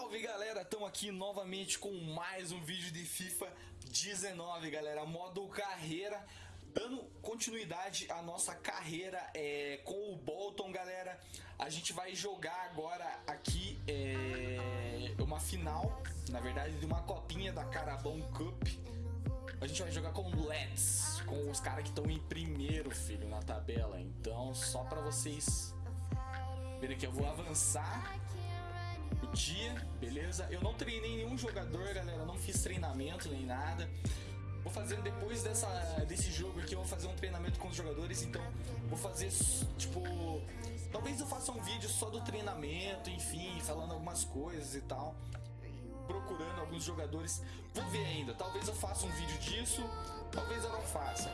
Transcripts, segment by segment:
Salve galera, estamos aqui novamente com mais um vídeo de FIFA 19 galera, modo carreira. Dando continuidade à nossa carreira é, com o Bolton galera. A gente vai jogar agora aqui é, uma final, na verdade de uma copinha da Carabão Cup. A gente vai jogar com o Let's, com os caras que estão em primeiro, filho, na tabela. Então, só pra vocês verem que eu vou avançar dia, beleza? Eu não treinei nenhum jogador, galera, não fiz treinamento nem nada. Vou fazer depois dessa, desse jogo aqui, eu vou fazer um treinamento com os jogadores, então vou fazer, tipo, talvez eu faça um vídeo só do treinamento, enfim, falando algumas coisas e tal. Procurando alguns jogadores, vou ver ainda, talvez eu faça um vídeo disso, talvez eu não faça.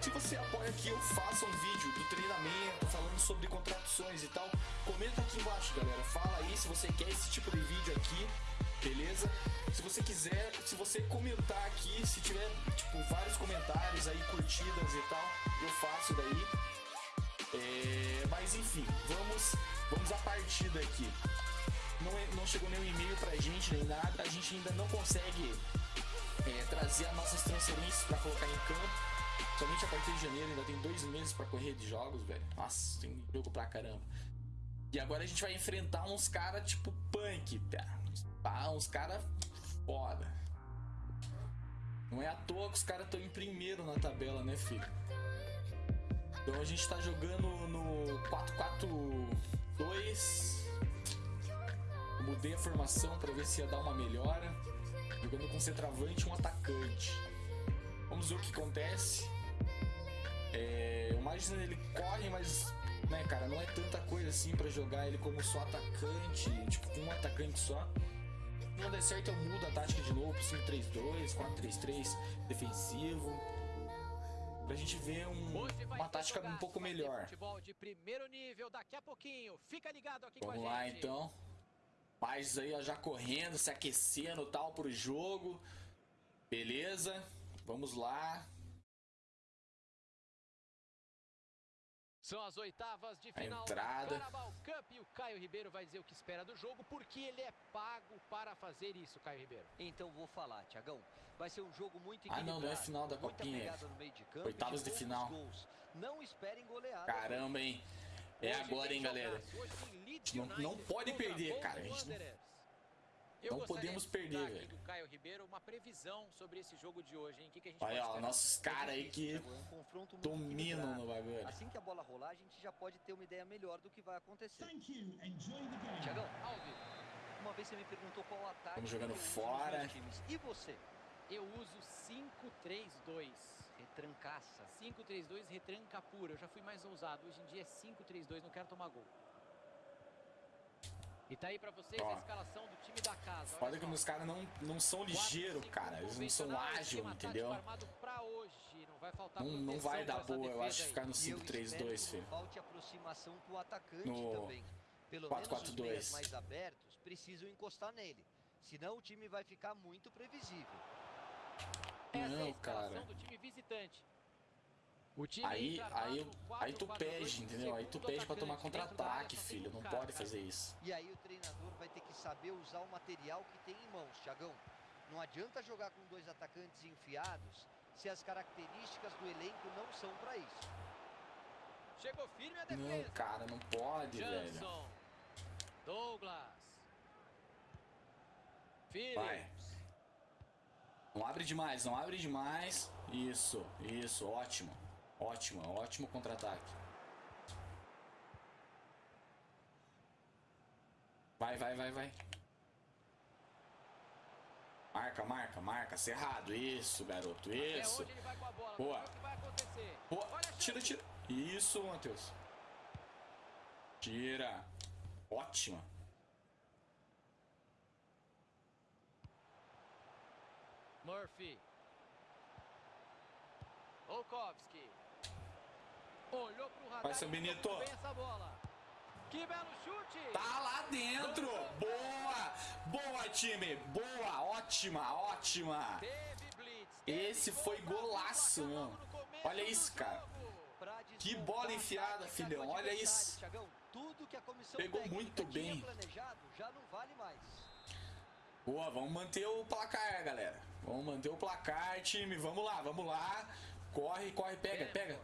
Se você apoia que eu faça um vídeo do treinamento, falando sobre contratações e tal, comenta aqui embaixo, galera. Fala aí se você quer esse tipo de vídeo aqui, beleza? Se você quiser, se você comentar aqui, se tiver, tipo, vários comentários aí, curtidas e tal, eu faço daí. É, mas enfim, vamos, vamos à partida aqui. Não, é, não chegou nenhum e-mail pra gente, nem nada. A gente ainda não consegue é, trazer as nossas transferências para colocar em campo. Somente a partir de janeiro, ainda tem dois meses para correr de jogos, velho. Nossa, tem jogo pra caramba. E agora a gente vai enfrentar uns caras tipo punk, tá? Uns caras foda. Não é à toa que os caras estão em primeiro na tabela, né, filho? Então a gente tá jogando no 4-4-2. Mudei a formação para ver se ia dar uma melhora. Jogando com centroavante e um atacante. Vamos ver o que acontece. É, o Magno ele corre, mas né, cara, não é tanta coisa assim para jogar ele como só atacante, tipo com um atacante só. Se não der certo, eu mudo a tática de novo pro 5-3-2, 4-3-3 defensivo. Pra gente ver um, uma tática um pouco melhor. Vamos lá então. Mais aí ó, já correndo, se aquecendo tal pro jogo. Beleza. Vamos lá. São as oitavas de final entrada. da Carabao Cup e o Caio Ribeiro vai dizer o que espera do jogo, porque ele é pago para fazer isso, Caio Ribeiro. Então vou falar, Tiagão. Vai ser um jogo muito Ah, não, não é final da copinha. Campo, Oitavas de final. Gols. Não esperem goleada. Caramba, hein? É agora, hein, galera. Não, não pode perder, cara. Não... Eu não podemos perder, velho. do Caio Ribeiro uma previsão sobre esse jogo de hoje, hein? O que, que a gente Olha, pode ó, nossos caras aí que É um muito dominam no bagulho. Assim que a bola rolar, a gente já pode ter uma ideia melhor do que vai acontecer. Thank you. Enjoy the game. Tiagão, uma vez você me perguntou qual ataque Estamos jogando fora. E você? Eu uso 5-3-2. Retrancaça. 5-3-2 retranca pura. Eu já fui mais ousado. Hoje em dia é 5-3-2, não quero tomar gol. E tá aí pra vocês Ó. a escalação do time da casa. Olha que só. os caras não, não são ligeiros, cara. Eles não são ágeis, tático entendeu? hoje. Não vai faltar Não, não vai dar boa, eu acho, aí. ficar no E eu espero 5-3-2, que filho. Falte aproximação pro atacante No também. Pelo menos os 4-4-2. meias mais abertos precisam encostar nele. Senão o time vai ficar muito previsível. Essa é a Não, cara. do time visitante. O time Aí, aí, armado aí tu 4-4-2, pede, entendeu? Aí tu pede pra tomar contra-ataque, tem filho. Não cara, pode fazer isso. E aí o treinador vai ter que saber usar o material que tem em mãos, Thiagão. Não adianta jogar com dois atacantes enfiados se as características do elenco não são para isso. Chegou firme a Não, defesa. cara, não pode, velho. Jansson. Douglas. Phillips. Vai. Não abre demais, não abre demais. Isso, isso, ótimo. Ótimo, ótimo contra-ataque. Vai, vai, vai, vai. Marca, marca, marca. Cerrado. Isso, garoto. É Isso. Boa. Boa. Tira, tira. Isso, Matheus. Tira. Ótima. Murphy. Olkowski. Olhou pro radar. Vai, seu e Benito. bem essa bola. Que belo chute. Tá lá dentro. Boa. Boa, time. Boa. Ótima, ótima. Blitz. Esse foi golaço, meu. Olha isso, cara. Que bola enfiada, filhão, olha isso. Pegou muito bem. Boa, vamos manter o placar, galera. Vamos manter o placar, time. Vamos lá, vamos lá. Corre, corre, pega, pega.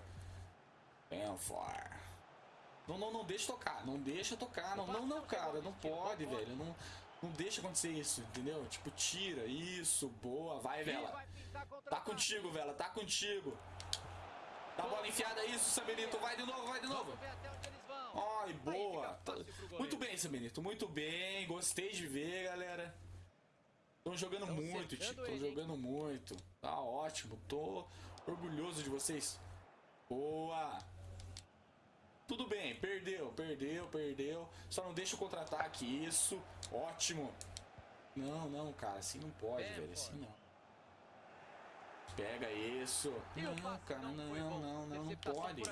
Benford. Não, não, não deixa tocar. Não deixa tocar. Não, não, não, cara. Não pode, velho. Não, não deixa acontecer isso, entendeu? Tipo, tira. Isso, boa. Vai, Vela. Tá contigo, Vela. Tá contigo. Dá a bola enfiada, isso, Sabenito. Vai de novo, vai de novo. Ai, boa. Muito bem, Sabenito. Muito bem. Gostei de ver, galera. Estão jogando muito, tio. Estão jogando muito. Tá ótimo. Tô orgulhoso de vocês. Boa. Tudo bem, perdeu, perdeu, perdeu. Só não deixa o contra-ataque, isso. Ótimo. Não, não, cara, assim não pode, é, velho, assim não. Pega isso. Não, cara, não, não, não, não, não pode.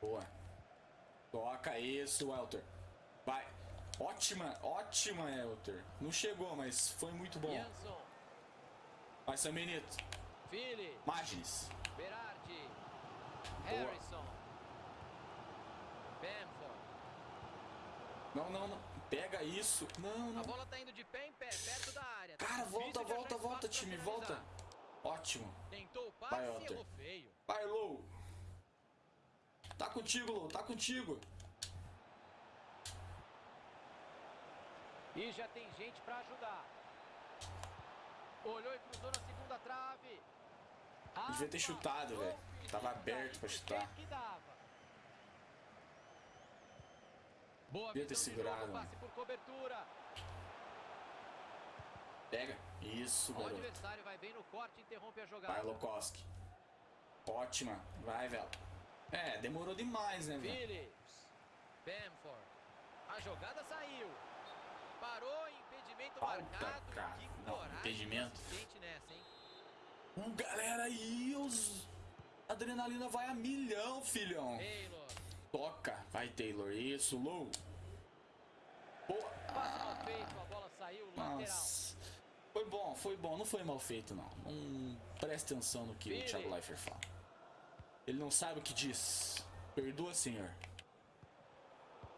Boa. Toca isso, Welter. Vai. Ótima, ótima, Elter. Não chegou, mas foi muito bom. Vai, Sam Benito. Magnes. Berardi. Harrison. Não, não, não. Pega isso. Não, não. A bola tá indo de pé em pé, perto da área. Cara, volta, volta, volta, time. Volta. Ótimo. Tentou o passe Vai, feio. Vai, Lou. Tá contigo, Lou. Tá contigo. E já tem gente para ajudar. Olhou e cruzou na segunda trave. Devia ter chutado, velho. Tava aberto para chutar. Boa Devia ter segurado. Passe por cobertura. Pega. Isso, garoto. O adversário vai bem no corte interrompe a jogada. Vai, Lokowski. Ótima. Vai, velho. É, demorou demais, né, velho? Phillips. Bamford. A jogada saiu. Parou, impedimento Falta, marcado. cara. Que Não, impedimento. Nessa, hein? Galera, aí os... Adrenalina vai a milhão, filhão. Taylor. Toca. Vai, Taylor. Isso, Lou. Boa. Ah, feito, a bola saiu, Nossa. Foi bom, foi bom. Não foi mal feito, não. Não preste atenção no que Billy. o Thiago Leifert fala. Ele não sabe o que diz. Perdoa, senhor.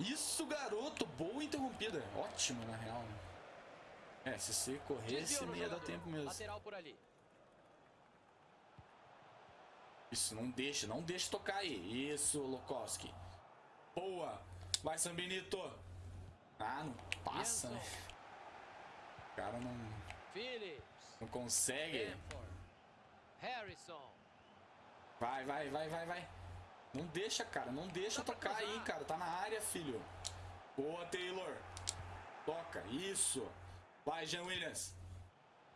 Isso, garoto. Boa interrompida. Ótimo, na real. É, se você corresse, não ia dar tempo mesmo. Lateral por ali. Isso, não deixa, não deixa tocar aí. Isso, Lokowski. Boa. Vai, Sambinito. Ah, não passa, né? O cara não... Phillips. Não consegue. Vai, vai, vai, vai, vai. Não deixa, cara. Não deixa tocar aí, cara. Tá na área, filho. Boa, Taylor. Toca. Isso. Vai, Jean Williams.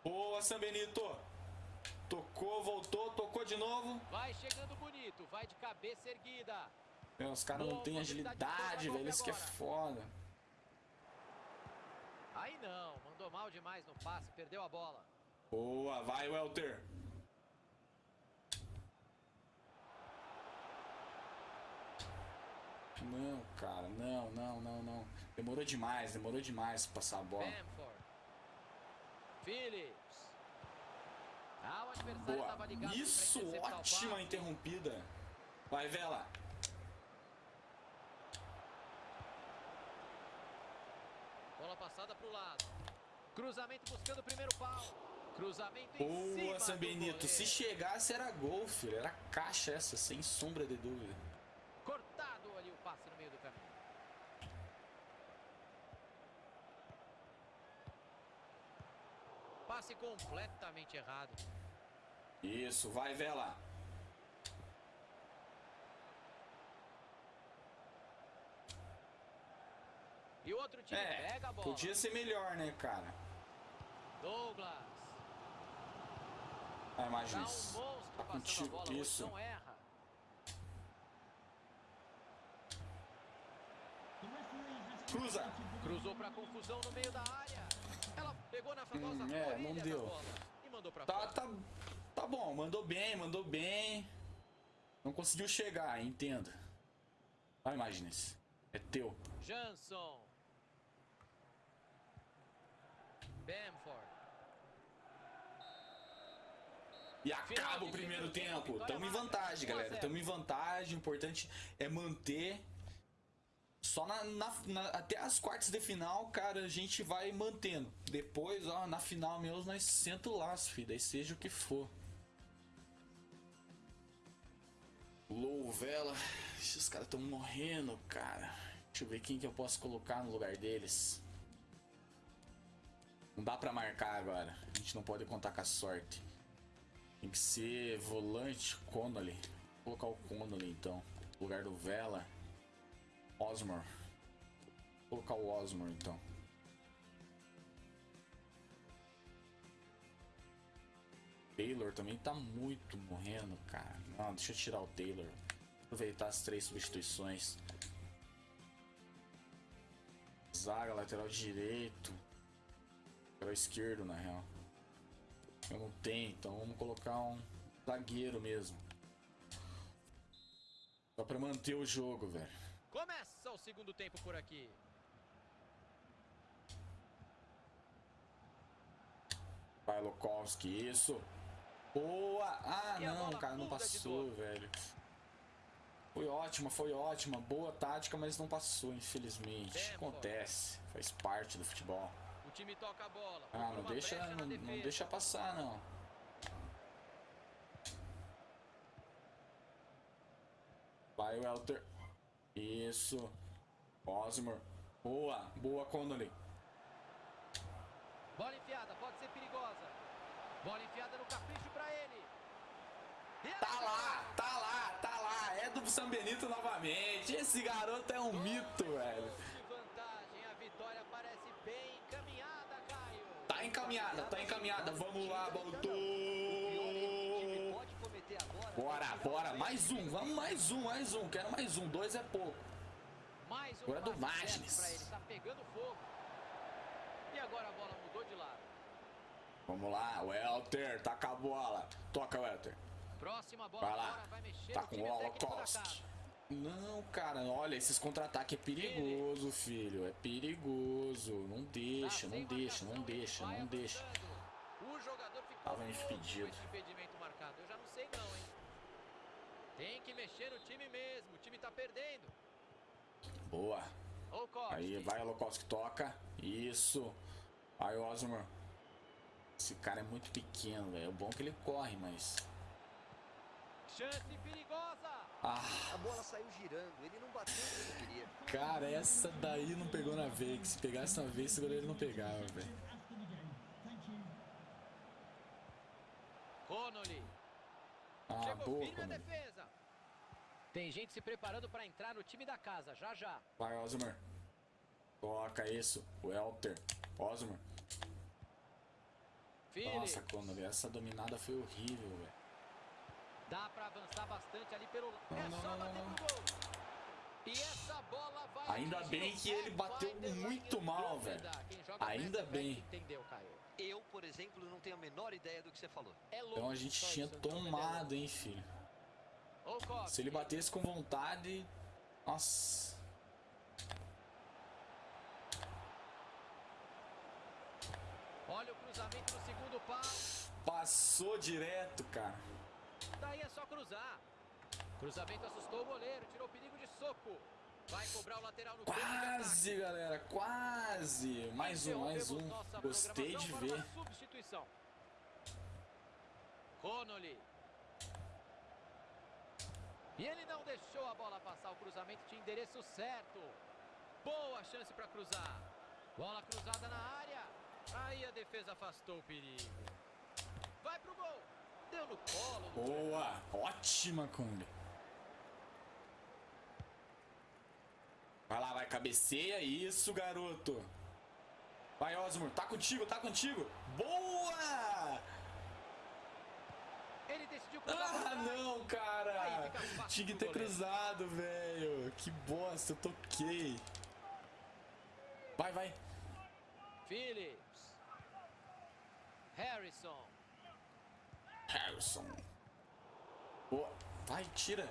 Boa, Sam Benito. Tocou, voltou, tocou de novo. Vai chegando bonito. Vai de cabeça erguida. Meu, os caras não têm agilidade, velho. Isso que é foda. Aí não. Mandou mal demais no passe. Perdeu a bola. Boa. Vai, Welter. Não, cara, não, não, não, não. Demorou demais, demorou demais pra passar a bola. Bamford. Phillips. Ah, o adversário Boa. tava ligado Isso, ótima interrompida. Vai, Vela. Bola passada pro lado. Cruzamento buscando o primeiro pau. Cruzamento em Boa, cima Sam do Benito. Se chegasse era gol, filho. Era caixa essa, sem sombra de dúvida. Cortado ali o passe no meio do caminho. Passe completamente errado. Isso, vai, Vela. E outro time É, pega a bola. podia ser melhor, né, cara? Douglas. Vai, um Magis. monstro Tá contigo, bola. isso. Não erra. Cruza. Cruzou pra confusão no meio da área. Pegou na famosa Hum, é, não deu. Tá, tá, tá bom, mandou bem, mandou bem. Não conseguiu chegar, entenda. Vai, Magnes. É teu. Jansson. Bamford. E acaba o primeiro tempo. Tamo em vantagem, galera. Tamo em vantagem. O importante é manter. Só na, na- na- até as quartas de final, cara, a gente vai mantendo. Depois, ó, na final mesmo, nós senta o laço, filho. Daí seja o que for. Low vela. Esses caras estão morrendo, cara. Deixa eu ver quem que eu posso colocar no lugar deles. Não dá pra marcar agora. A gente não pode contar com a sorte. Tem que ser volante Connolly. Vou colocar o Connolly então. No lugar do Vela. Osmore. Vou colocar o Osmore então. Taylor também tá muito morrendo, cara. Não, deixa eu tirar o Taylor. Aproveitar as três substituições. Zaga, lateral direito. Lateral esquerdo, na real. Eu não tenho, então vamos colocar um zagueiro mesmo. Só pra manter o jogo, velho. Começa o segundo tempo por aqui. Vai, Lokowski, isso. Boa! Ah, não, cara, não passou, velho. Foi ótima, foi ótima. Boa tática, mas não passou, infelizmente. Tempo. Acontece. Faz parte do futebol. O time toca a bola. Ah, não deixa, não, não deixa passar, não. Vai, Welter. Isso. Osmore. Boa, boa, Connolly. Bola enfiada, pode ser perigosa. Bola enfiada no capricho pra ele. Tá lá, tá lá, tá lá. É do São Benito novamente. Esse garoto é um mito, velho. Vantagem, a vitória parece bem encaminhada, Caio. Tá encaminhada, tá encaminhada. Vamos lá, Baltou. Bora, bora. Mais um, vamos mais um, mais um. Quero mais um. Dois é pouco. Mais um Agora é do Magnes. tá. E agora a bola mudou de lado. Vamos lá, Welter. Taca a bola. Toca, Welter. Próxima bola Vai lá. vai Tá com o Holocaust. Não, cara, olha, esses contra-ataques é perigoso, filho. É perigoso. Não deixa, Tá não deixa, não deixa, não deixa. avançando. O jogador ficou Tava impedido. impedimento marcado. Eu já não sei não, hein. Tem que mexer no time mesmo. O time tá perdendo. Boa. Aí vai, que toca. Isso. Vai, Osmar. Esse cara é muito pequeno, velho. É bom que ele corre, mas. Chance perigosa. Ah, A bola saiu girando, ele não bateu o que ele queria. cara, essa daí não pegou na veia. Que se pegasse na veia, esse goleiro não pegava, velho. Connolly. Ah, Chegou boa, firme a defesa. Tem gente se preparando para entrar no time da casa, já já. Vai, Osmar. Toca isso. Welter. Osmar. Phillips. Nossa, Conor, essa dominada foi horrível, velho. Dá para avançar bastante ali pelo lado. Não, É não, só não, bater não, pro gol. E essa bola vai Ainda bem o que ele bateu muito mal, velho. Ainda Mass bem. Entendeu, Caio? Eu, por exemplo, não tenho a menor ideia do que você falou. É louco. Então a gente só tinha então, tomado, hein, filho. Se ele batesse com vontade. Nossa. Olha o cruzamento no segundo pau. Passou direto, cara. Daí é só cruzar. Cruzamento assustou o goleiro, tirou o perigo de soco. Vai cobrar o lateral no. Quase, galera, quase. Mais um, mais um. Gostei de ver. Substituição. Connolly. E ele não deixou a bola passar. O cruzamento tinha endereço certo. Boa chance para cruzar. Bola cruzada na área. Aí a defesa afastou o perigo. Vai pro gol. Deu no colo. Boa, ótima, Kung. Vai lá, vai, cabeceia. Isso, garoto. Vai, Osmur, tá contigo, tá contigo. Boa! Ele decidiu cruzar pra Ah, não, cara. Tinha que ter cruzado, velho. Que bosta, eu toquei. Vai, vai. Phillips. Harrison. Harrison. Boa. Vai, tira.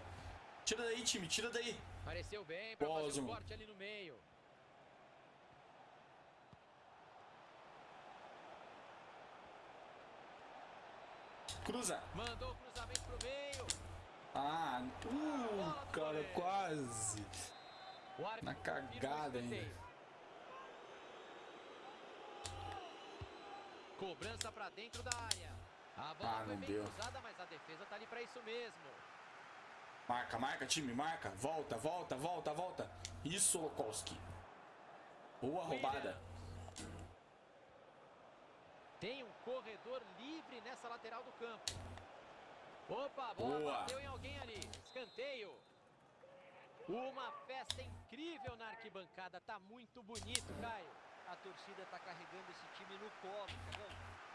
Tira daí, time, tira daí. Pareceu bem para fazer um corte ali no meio. Cruza. Mandou o cruzamento pro meio. Ah, uh, cara, quase. Na cagada ainda. Cobrança pra dentro da área. A bola Ah, foi bem deu. cruzada, mas a defesa tá ali pra isso mesmo. Marca, marca, time, marca. Volta, volta, volta, volta. Isso, Lokowski. Boa roubada. Tem um corredor livre nessa lateral do campo. Opa, a bola Boa. bateu em alguém ali. Escanteio. Uma festa incrível na arquibancada. Tá muito bonito, Caio. A torcida tá carregando esse time no colo.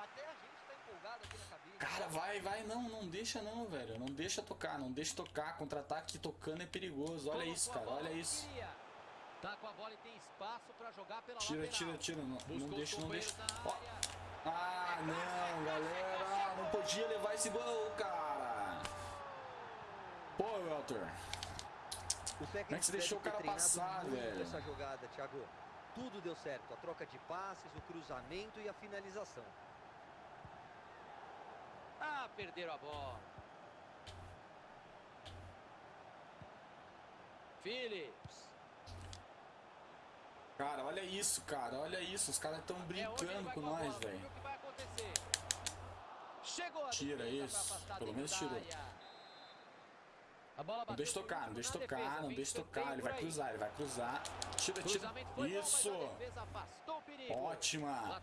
Até a gente tá empolgado aqui na cabine. Cara, vai, vai. Não, não deixa não, velho. Não deixa tocar, não deixa tocar. Contra-ataque tocando é perigoso. Olha Colocou isso, cara. Olha isso. queria. Tá com a bola e tem espaço pra jogar pela Tira, lateral. tira, tira. Não, Buscou não os deixa, não deixa. Ó. Ah, não, galera. Não podia levar esse gol, cara. Pô, Walter. O técnico é que você deixou o cara passar, velho? essa jogada, Thiago. Tudo deu certo. A troca de passes, o cruzamento e a finalização. Ah, perderam a bola. Phillips. Cara, olha isso, cara. Olha isso. Os caras estão É brincando vai com nós, velho. Tira isso. Pelo menos tirou. Não deixa tocar, não deixa tocar, defesa. não deixa tocar. Ele vai cruzar, ele vai cruzar. Tira, tira. Isso. bom. Ótima.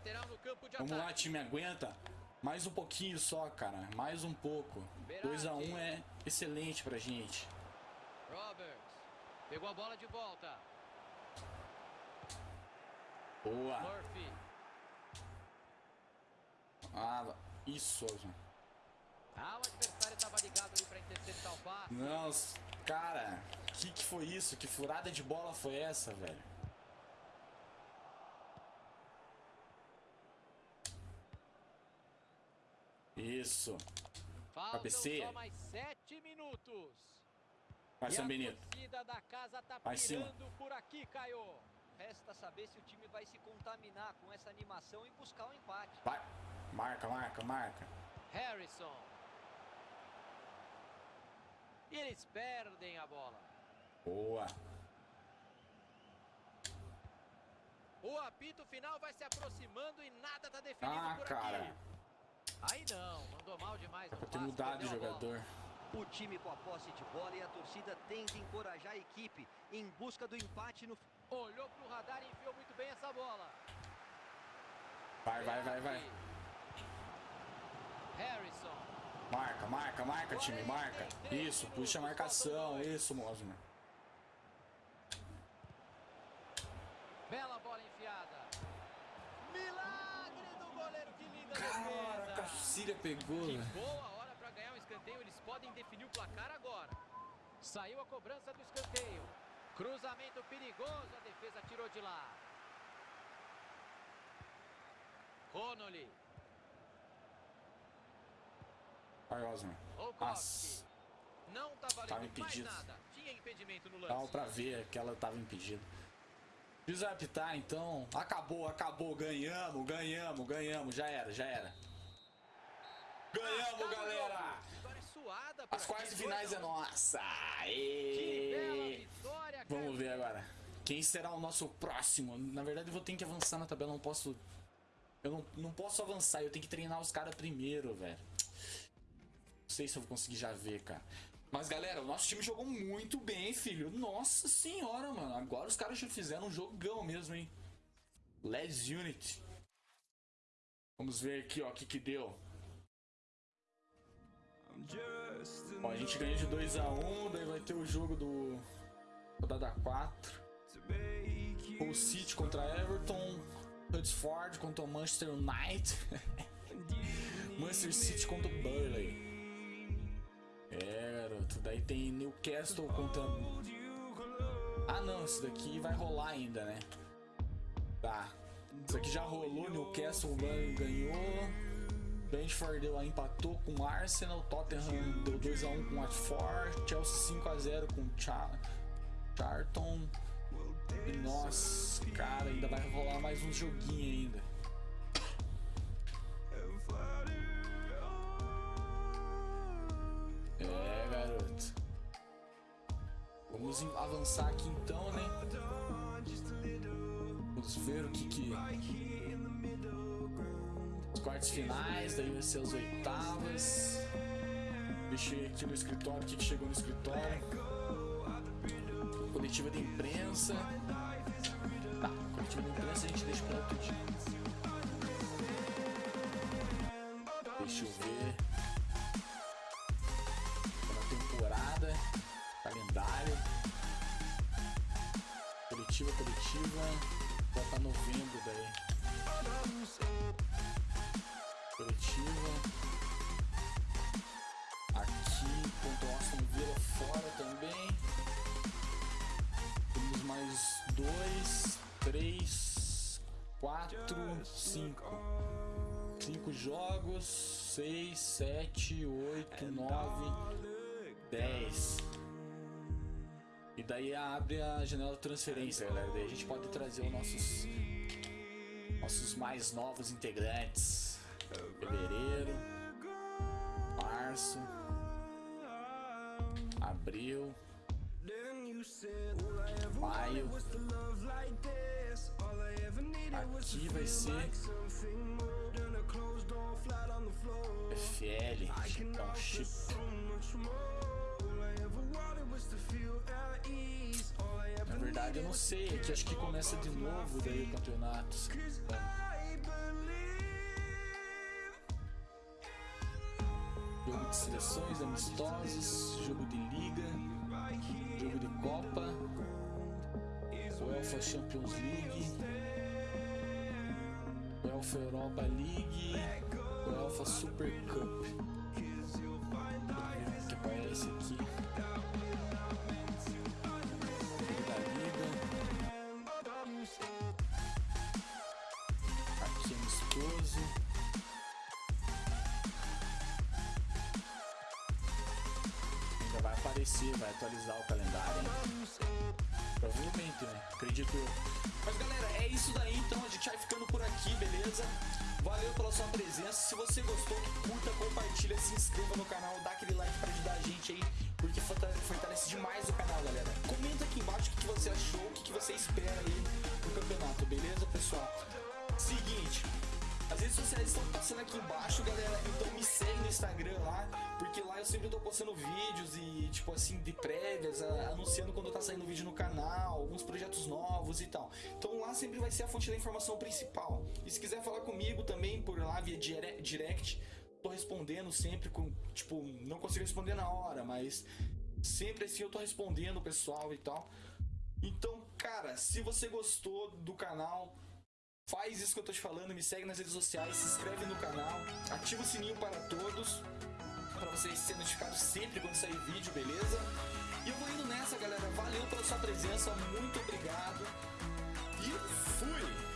Vamos lá, time, aguenta. Mais um pouquinho só, cara. Mais um pouco. 2x1 é excelente pra gente. Roberts. Pegou a bola de volta. Boa. Murphy. Ah, isso, Osman. Ah, o adversário estava ligado ali para interceptar o passe. Não, cara, que que foi isso? Que furada de bola foi essa, velho? Isso. Faltam cabeceia. só mais sete minutos. Vai, São a Benito. torcida da casa tá Vai cima. Resta saber se o time vai se contaminar com essa animação e buscar o empate. Vai. Marca, marca, marca. Harrison. E eles perdem a bola. Boa. O apito final vai se aproximando e nada tá definido Ah, por cara. aqui. Aí não, mandou mal demais. ter passe, a bola. O time com a posse de bola e a torcida tenta encorajar a equipe em busca do empate no Olhou pro radar e enfiou muito bem essa bola. Vai, vai, vai, vai. Harrison. Marca, marca, marca, time, marca. Isso, puxa a marcação. Isso, Mosman. Bela bola enfiada. Milagre do goleiro, que linda Caraca, a defesa. Cília pegou, Que velho. boa podem definir o placar agora. Saiu a cobrança do escanteio. Cruzamento perigoso, a defesa tirou de lá. Connolly. Vai, Osman. Nossa, Não tá valendo Tava mais impedido. nada. Tinha impedimento no dava lance. pra ver que ela tava impedida. Apitar, então. Acabou, acabou. Ganhamos, ganhamos, ganhamos. Já era, já era. Ganhamos, Acaba o galera! jogo. Vitória suada por As quartas finais é nossa! Que bela Aê! vitória, Vamos ver agora. Quem será o nosso próximo? Na verdade, eu vou ter que avançar na tabela. Não posso. Eu não, não posso avançar. Eu tenho que treinar os caras primeiro, velho. Não sei se eu vou conseguir já ver, cara. Mas, galera, o nosso time jogou muito bem, filho. Nossa senhora, mano. Agora os caras já fizeram um jogão mesmo, hein? Let's Unity. Vamos ver aqui, ó, o que que deu. Ó, a gente ganhou de 2x1, daí vai ter o jogo do rodada 4. O City contra Everton, Huddersfield contra o Manchester United, Manchester City contra o Burnley. É, garoto, daí tem Newcastle contra. Ah, não, isso daqui vai rolar ainda, né? Tá. Isso aqui já rolou, Newcastle ganhou. Brentford lá empatou com Arsenal, Tottenham deu 2x1 com Watford, Chelsea 5x0 com Char Charlton. E nossa, cara, ainda vai rolar mais um joguinho ainda. É, garoto. Vamos avançar aqui então, né? Vamos ver o que que... Os quartos finais, daí vai ser as oitavas. Deixei aqui no escritório, o que chegou no escritório. Coletiva de imprensa. Tá, coletiva de imprensa a gente deixa para outro dia. Deixa eu ver. Na temporada. Calendário. Coletiva, coletiva. Vai pra novembro daí. Villa fora também. Temos mais dois, três, quatro, cinco. Cinco jogos, seis, sete, oito, nove, dez. E daí abre a janela de transferência, galera. Daí a gente pode trazer os nossos, nossos mais novos integrantes. Fevereiro, abril, maio. Aqui vai ser FL, então chip. Na verdade eu não sei, é que acho que começa de novo daí o campeonato. se Jogo de seleções, amistosos, jogo de liga, jogo de Copa, UEFA Champions League, UEFA Europa League, UEFA Super Cup. Que aparece aqui. Aqui amistoso. Vai atualizar o calendário. Provavelmente, né? Acredito eu. Mas galera, é isso daí então. A gente vai ficando por aqui, beleza? Valeu pela sua presença. Se você gostou, curta, compartilha, se inscreva no canal, dá aquele like pra ajudar a gente aí, porque fortale- fortalece demais o canal, galera. Comenta aqui embaixo o que você achou, o que você espera aí no campeonato, beleza, pessoal? Seguinte, as redes sociais estão passando aqui embaixo, galera. Então me segue no Instagram lá, porque lá eu sempre tô postando vídeos e, tipo assim, de prévias, a- anunciando quando tá saindo vídeo no canal, alguns projetos novos e tal. Então lá sempre vai ser a fonte da informação principal. E se quiser falar comigo também por lá via dire- direct, tô respondendo sempre com, tipo, não consigo responder na hora, mas sempre assim eu tô respondendo o pessoal e tal. Então, cara, se você gostou do canal, Faz isso que eu tô te falando, me segue nas redes sociais, se inscreve no canal, ativa o sininho para todos, para vocês serem notificados sempre quando sair vídeo, beleza? E eu vou indo nessa, galera. Valeu pela sua presença, muito obrigado. E fui!